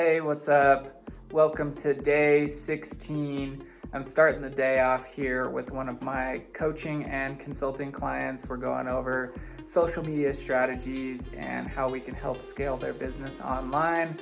Hey, what's up? Welcome to day 16. I'm starting the day off here with one of my coaching and consulting clients. We're going over social media strategies and how we can help scale their business online.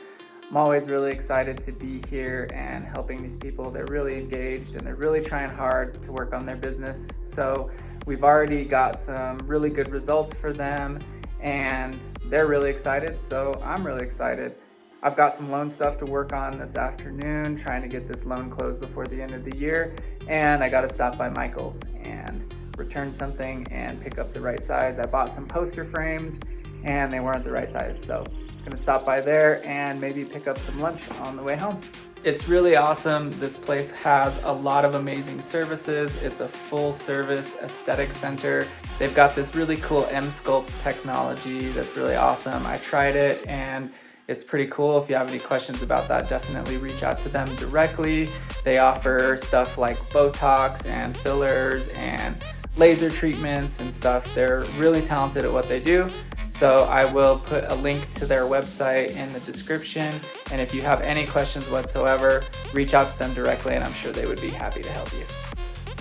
I'm always really excited to be here and helping these people. They're really engaged and they're really trying hard to work on their business. So we've already got some really good results for them and they're really excited. So I'm really excited. I've got some loan stuff to work on this afternoon, trying to get this loan closed before the end of the year. And I gotta stop by Michael's and return something and pick up the right size. I bought some poster frames and they weren't the right size. So I'm gonna stop by there and maybe pick up some lunch on the way home. It's really awesome. This place has a lot of amazing services. It's a full service aesthetic center. They've got this really cool Emsculpt technology that's really awesome. I tried it and it's pretty cool. If you have any questions about that, definitely reach out to them directly. They offer stuff like Botox and fillers and laser treatments and stuff. They're really talented at what they do. So I will put a link to their website in the description. And if you have any questions whatsoever, reach out to them directly and I'm sure they would be happy to help you.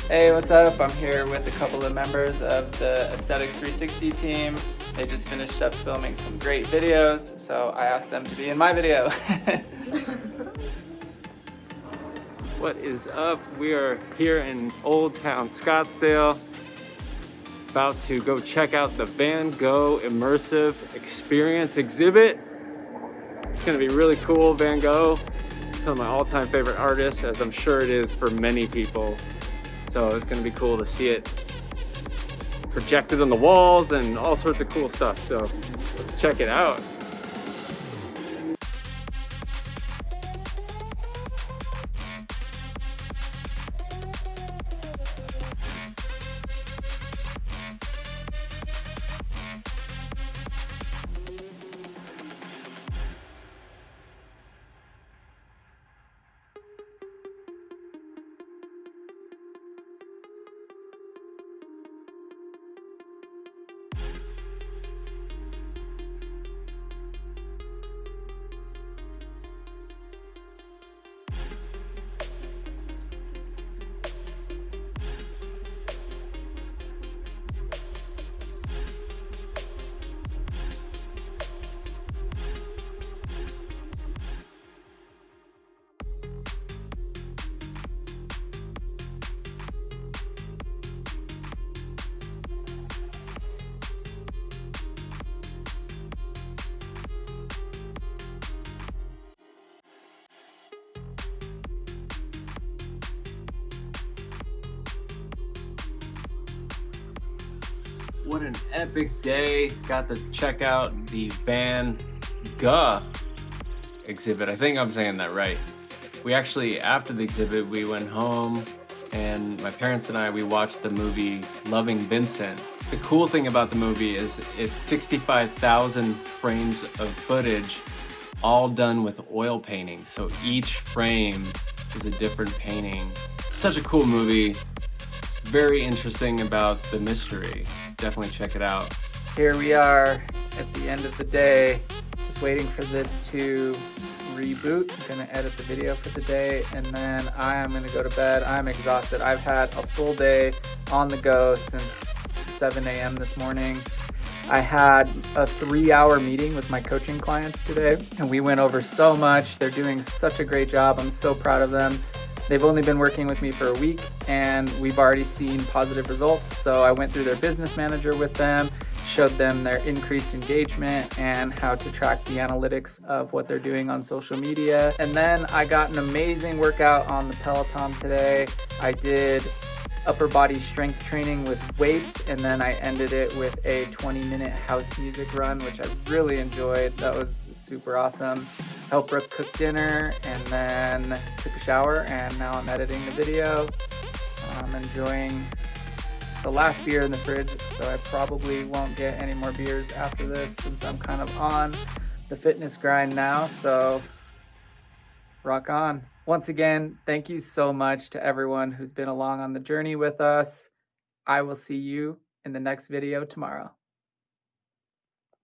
Hey, what's up? I'm here with a couple of members of the Aesthetics 360 team. They just finished up filming some great videos, so I asked them to be in my video. what is up? We are here in Old Town Scottsdale, about to go check out the Van Gogh Immersive Experience exhibit. It's gonna be really cool, Van Gogh. One of my all-time favorite artists, as I'm sure it is for many people. So it's gonna be cool to see it projected on the walls and all sorts of cool stuff. So let's check it out. What an epic day. Got to check out the Van Gogh exhibit. I think I'm saying that right. We actually, after the exhibit, we went home and my parents and I, we watched the movie Loving Vincent. The cool thing about the movie is it's 65,000 frames of footage all done with oil painting. So each frame is a different painting. Such a cool movie. Very interesting about the mystery definitely check it out. Here we are at the end of the day, just waiting for this to reboot. I'm gonna edit the video for the day and then I am gonna go to bed. I'm exhausted. I've had a full day on the go since 7 a.m. this morning. I had a three hour meeting with my coaching clients today and we went over so much. They're doing such a great job. I'm so proud of them. They've only been working with me for a week and we've already seen positive results. So I went through their business manager with them, showed them their increased engagement and how to track the analytics of what they're doing on social media. And then I got an amazing workout on the Peloton today. I did upper body strength training with weights and then I ended it with a 20 minute house music run which I really enjoyed. That was super awesome. Helped Brooke cook dinner and then took a shower and now I'm editing the video. I'm enjoying the last beer in the fridge so I probably won't get any more beers after this since I'm kind of on the fitness grind now so rock on. Once again, thank you so much to everyone who's been along on the journey with us. I will see you in the next video tomorrow.